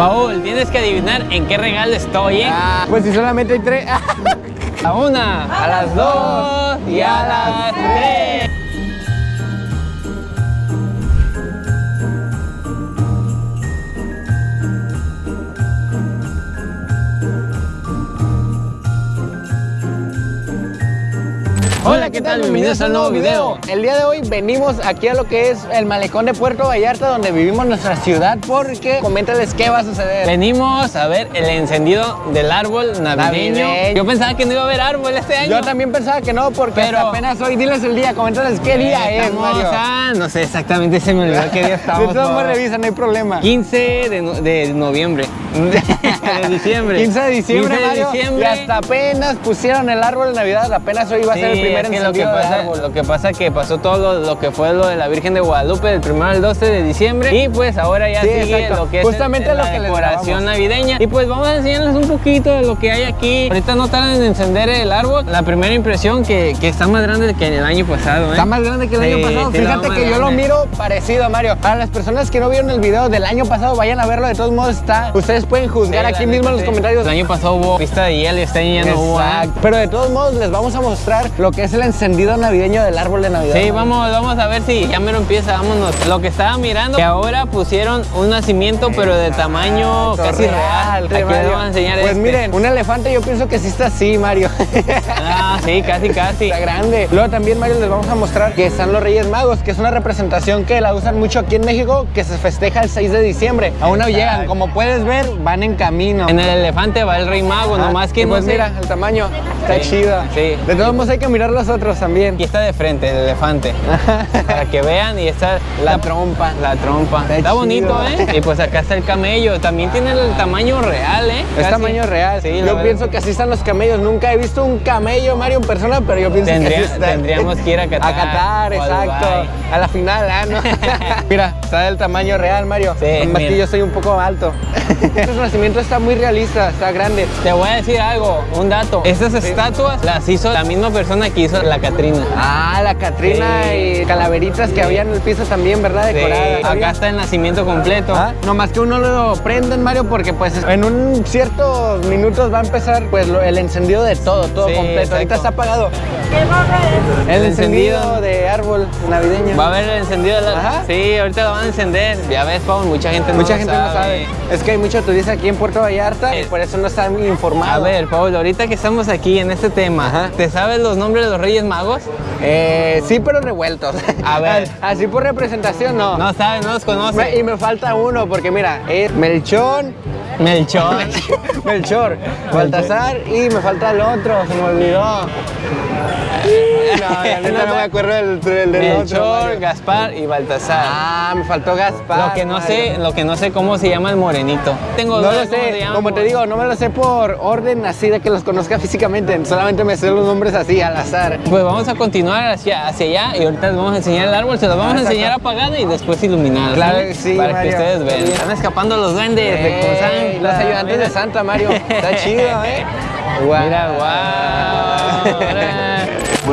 Paul, tienes que adivinar en qué regalo estoy, ¿eh? Ah, pues si solamente hay tres. A una, a las dos y a las tres. Hola, ¿qué tal? Bienvenidos a un nuevo video. El día de hoy venimos aquí a lo que es el malecón de Puerto Vallarta, donde vivimos nuestra ciudad, porque coméntales qué va a suceder. Venimos a ver el encendido del árbol navideño. Navideño. Yo pensaba que no iba a haber árbol este año. Yo también pensaba que no, porque Pero- hasta apenas hoy, diles el día, coméntales qué día es, Mario. a- no sé exactamente, se me olvidó qué día De estamos. todos modos revisa, no hay problema. 15 de, no- de noviembre. De diciembre. 15 de diciembre, 15 de Mario, diciembre. y hasta apenas pusieron el árbol de Navidad, apenas hoy va a ser el primer es que lo que pasa, árbol. lo que pasa que pasó todo lo, lo que fue lo de la Virgen de Guadalupe del 1 al 12 de diciembre y pues ahora ya Sí, sigue exacto. lo que es Justamente el- lo la que decoración navideña y pues vamos a enseñarles un poquito de lo que hay aquí. Ahorita no tardan en encender el árbol. La primera impresión que, que está más grande que el año pasado. ¿eh? Está más grande que el Sí, año pasado. Fíjate que yo lo miro parecido, Mario. Para las personas que no vieron el video del año pasado, vayan a verlo. De todos modos está. Ustedes pueden juzgar Sí, aquí mismo en los comentarios. El año pasado hubo pista de hielo y este año ya no hubo. ¿eh? Exacto. Pero de todos modos les vamos a mostrar lo que es el encendido navideño del árbol de Navidad. Sí, vamos, vamos a ver si ya mero empieza, vámonos. Lo que estaba mirando, que ahora pusieron un nacimiento, pero de tamaño Exacto, casi real. Aquí les vamos a enseñar Pues este. miren, un elefante yo pienso que sí está así, Mario. Ah, sí, casi, casi. Está grande. Luego también, Mario, les vamos a mostrar que están los Reyes Magos, que es una representación que la usan mucho aquí en México, que se festeja el 6 de diciembre. Aún no llegan. Como puedes ver, van en camino. En el elefante va el rey mago, Ah, nomás que y no pues sé- mira, el tamaño está Sí, chido. sí. De todos modos hay que mirar los otros también. Aquí está de frente el elefante, para que vean y está La trompa. La trompa. Está Está, bonito. ¿eh? Y pues acá está el camello, también tiene el tamaño real, ¿eh? Es tamaño real. Sí, yo pienso que así están los camellos. Nunca he visto un camello, Mario, en persona, pero yo pienso Tendría- que así están. tendríamos que ir a Qatar A Qatar, a exacto. Dubái. A la final, ah, ¿no? mira, está del tamaño real, Mario. Sí, Más que yo soy un poco alto. Este nacimiento está muy realista, está grande. Te voy a decir algo, un dato. Estas estatuas las hizo la misma persona que hizo la Catrina. Ah, la Catrina Sí. y calaveritas que había en el piso también, ¿verdad? Sí, Decoradas. acá está el nacimiento completo. Ah, No más que uno lo prenden, Mario, porque pues en un ciertos minutos va a empezar pues el encendido de todo, todo Sí, completo. Ahorita está apagado. El, El encendido, encendido. de árbol navideño. Va a haber el encendido de la... Ajá. Sí, ahorita lo van a encender. Ya ves, Pau, mucha gente no Mucha gente no sabe. Es que hay mucho turista aquí en Puerto Vallarta y por eso no están muy informados. A ver, Paul, ahorita que estamos aquí en este tema, Ajá. ¿te sabes los nombres de los Reyes Magos? Eh, sí, pero revueltos. A ver. Así por representación, no. No sabes, no los Me- y conoces. me falta uno, porque mira, es Melchón, Melchor. Melchor, Baltasar y me falta el otro, se me olvidó. No, neta no me acuerdo del, del, del otro. Melchor. Gaspar y Baltasar. Ah, me faltó Gaspar. lo que no Mario. sé, lo que no sé cómo se llama el morenito. Tengo No lo sé, como te digo, no me lo sé por orden así de que los conozca físicamente, solamente me sé los nombres así al azar. Pues vamos a continuar hacia, hacia allá y ahorita les vamos a enseñar el árbol, se los vamos Ah, a exacto. enseñar apagado y después iluminado. Claro ¿sí? que sí, Para Mario. que ustedes vean. Están escapando los duendes de Ey, Cozán. los ayudantes Mira. de Santa, Mario. Está chido, ¿eh? Guau. Mira, guau.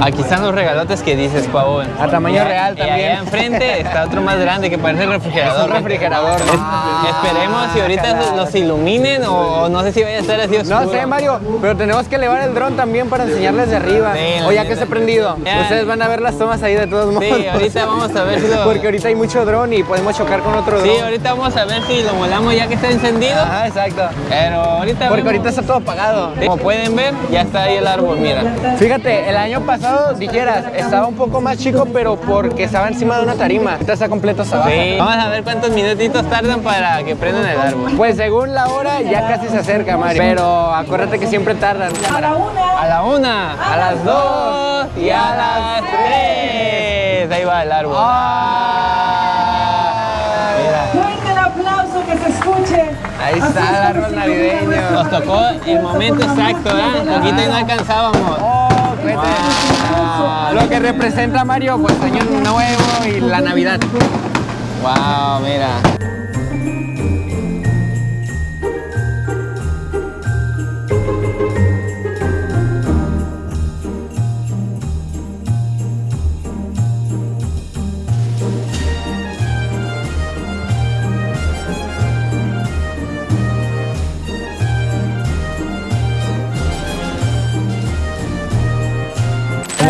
Aquí están los regalotes que dices, Pavón. A tamaño Y real Y también. allá enfrente está otro más grande que parece refrigerador. Es un refrigerador. Ah, esperemos si ahorita carajo. los iluminen o, no sé si vaya a estar así oscuro. No sé, Mario, pero tenemos que elevar el dron también para enseñarles de arriba. Sí, o ya que esté prendido. Ustedes van a ver las tomas ahí de todos modos. Sí, ahorita vamos a ver si lo... Porque ahorita hay mucho dron y podemos chocar con otro dron. Sí, ahorita vamos a ver si lo molamos ya que está encendido. Ajá, exacto. Pero ahorita Porque vemos. ahorita está todo apagado. Como pueden ver, ya está ahí el árbol, mira. Fíjate, el año pasado, dijeras, estaba un poco más chico, pero porque estaba encima de una tarima. Ahorita está completo hasta abajo. Sí. Vamos a ver cuántos minutitos tardan para que prendan el árbol. Pues según la hora, ya casi se acerca, Mario. Pero acuérdate que siempre tardan. A la una, a las dos y a las tres. Ahí va el árbol. Ah, mira. Fuerte el aplauso que se escuche. Ahí Así está el árbol navideño. Nos tocó el momento exacto, ¿eh? Poquito y no alcanzábamos. Lo que representa Mario, pues año nuevo y la Navidad. Wow, mira.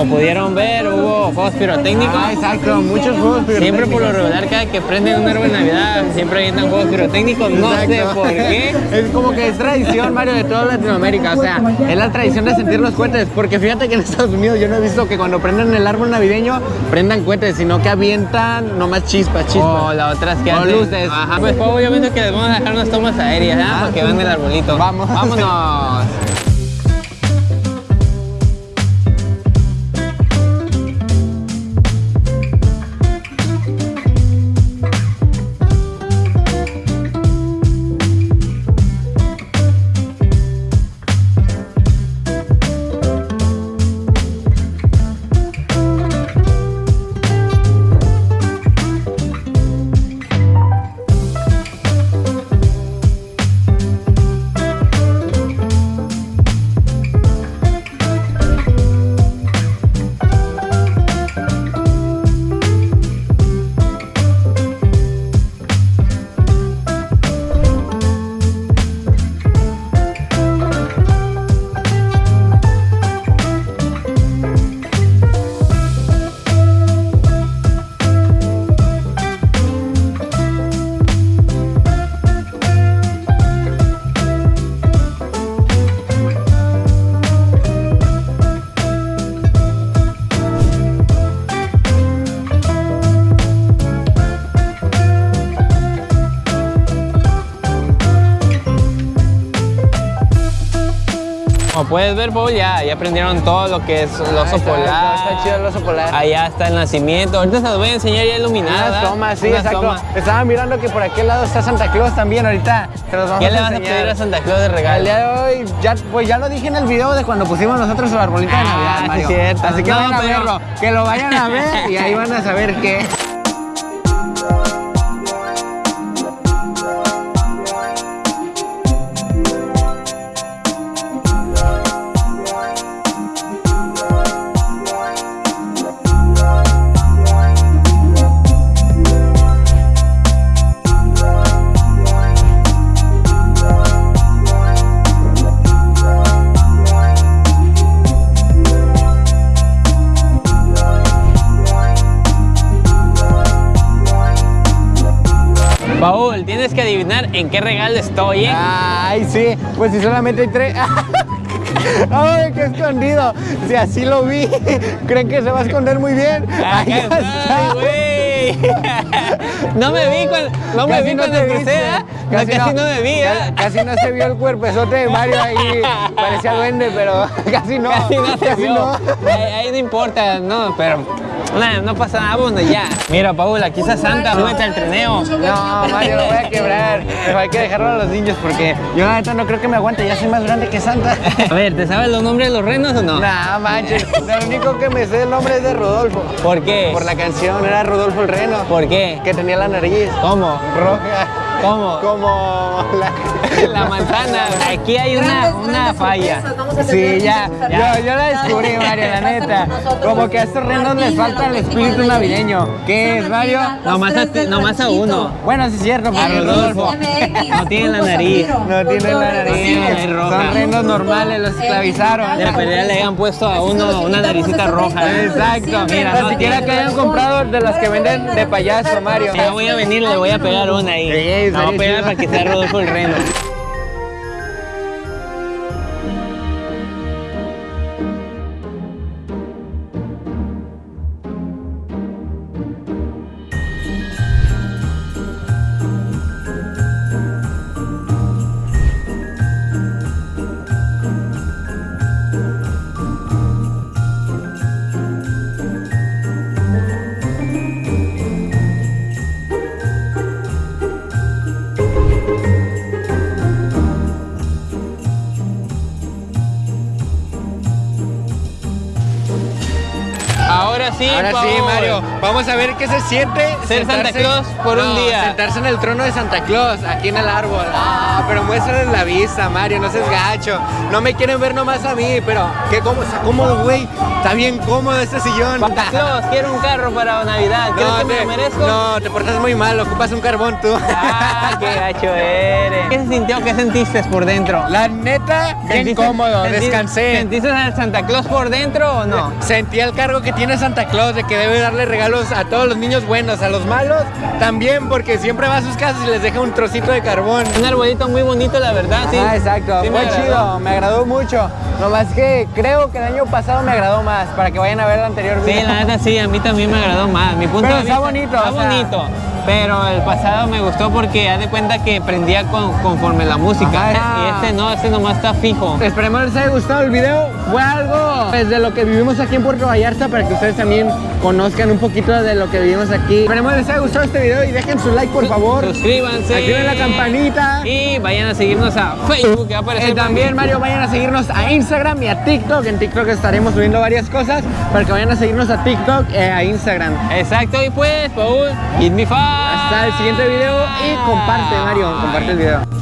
Como pudieron ver, hubo juegos pirotécnicos. Ah, exacto, muchos juegos Siempre por lo pirotécnicos. regular, cada que prenden un árbol de Navidad, siempre avientan juegos pirotécnicos. No sé por qué. Es como que es tradición, Mario, de toda Latinoamérica. O sea, es la tradición de sentir los cohetes. Porque fíjate que en Estados Unidos yo no he visto que cuando prenden el árbol navideño prendan cohetes, sino que avientan nomás chispas, chispas. O la otra es que O hacen- luces. Ajá, pues pues, obviamente que les vamos a dejar unas tomas aéreas, ¿ah? Para que vean el arbolito. Vamos. Vámonos. Como puedes ver, Paul, ya, ya aprendieron todo lo que es el oso Ah, está- polar. está chido el oso polar. Allá está el nacimiento. Ahorita se los voy a enseñar ya iluminada. Unas tomas, sí, Unas exacto. tomas. Estaba mirando que por aquel lado está Santa Claus también. Ahorita se los vamos ¿Qué a le vas a enseñar. pedir a Santa Claus de El regalo? día de hoy, ya, pues ya lo dije en el video de cuando pusimos nosotros el arbolito de Ah, Navidad, sí, Mario. cierto. Así que No, vayan a pero- verlo, que lo vayan a ver y ahí van a saber qué. Paul, tienes que adivinar en qué regalo estoy, ¿eh? Ay, sí, pues si solamente hay tres. ¡Ay, qué escondido! Si así lo vi, ¿creen que se va a esconder muy bien? Está. güey. No me vi cuando, no me vi no cuando crucé. ¿eh? No, Casi, no, me vi, ¿eh? ca- Casi no se vio el cuerpezote de Mario ahí. Parecía duende, pero casi no. Casi no se casi vio. ahí no importa, no, pero no, no pasa nada, vámonos ya. Mira, Paul, aquí está Santa, súbete al trineo. No, Mario, lo voy a quebrar. Pero hay que dejarlo a los niños porque yo la neta no creo que me aguante. Ya soy más grande que Santa. A ver, ¿te sabes los nombres de los renos o no? Nah, manches. Lo único que me sé el nombre es de Rodolfo. ¿Por qué? Por la canción, era Rodolfo el Reno. ¿Por qué? Que tenía la nariz ¿Cómo? roja. ¿Cómo? Como la... La manzana. Aquí hay una, una falla. Sí, ya, Ya. Yo, yo la descubrí, Mario, la neta. Como que a estos renos les falta el espíritu navideño. ¿Qué es, Mario? Nomás a, ti- nomás a uno. Bueno, sí es cierto, A Rodolfo. No tiene la nariz. no tienen la nariz. tiene la nariz roja. Son renos normales, los esclavizaron. De pelea le hayan puesto a uno una naricita roja. Exacto. Mira, Ni no siquiera que hayan comprado de las que venden de payaso, Mario. Ya voy a venir, le voy a pegar una ahí. Estaría pegar chido. para que sea Rodolfo el Reno. Sí, Ahora sí. Mario. Vamos a ver qué se siente Ser Santa Claus por un No, día. Sentarse en el trono de Santa Claus, aquí en el árbol. Ah, pero muéstrales la vista, Mario, no seas gacho. No me quieren ver nomás a mí, pero qué cómodo, está cómodo, güey. Está bien cómodo este sillón. Santa Claus, quiero un carro para Navidad. ¿Crees que me te, lo merezco? no, te portas muy mal, ocupas un carbón tú. Ah, qué gacho eres. ¿Qué se sintió? ¿Qué sentiste por dentro? La neta, bien ¿Sentiste- cómodo, descansé. ¿Sentiste al Santa Claus por dentro o no? Sentí el cargo que tiene Santa Claus de que debe darle regalos a todos los niños buenos, a los malos también, porque siempre va a sus casas y les deja un trocito de carbón. Un arbolito muy bonito, la verdad. Sí. Ah, exacto, Sí me agradó. chido, me agradó mucho. Nomás que creo que el año pasado me agradó más, para que vayan a ver el anterior Sí, video. la neta sí, a mí también me agradó más. Mi punto Pero de está vista- bonito, Está o sea. bonito. Pero el pasado me gustó porque haz de cuenta que prendía con- conforme la música. Ajá. Y este no, este nomás está fijo. Esperemos les haya gustado el video. Fue algo pues, de lo que vivimos aquí en Puerto Vallarta para que ustedes también conozcan un poquito de lo que vivimos aquí. Esperemos les haya gustado este video y dejen su like por favor. Suscríbanse. Activen la campanita. Y vayan a seguirnos a Facebook, que va a aparecer Eh, también, Mario, vayan a seguirnos a Instagram y a TikTok. En TikTok estaremos subiendo varias cosas para que vayan a seguirnos a TikTok e a Instagram. Exacto, y pues, Paul, give me five. Hasta el siguiente video y comparte, Mario, comparte el video.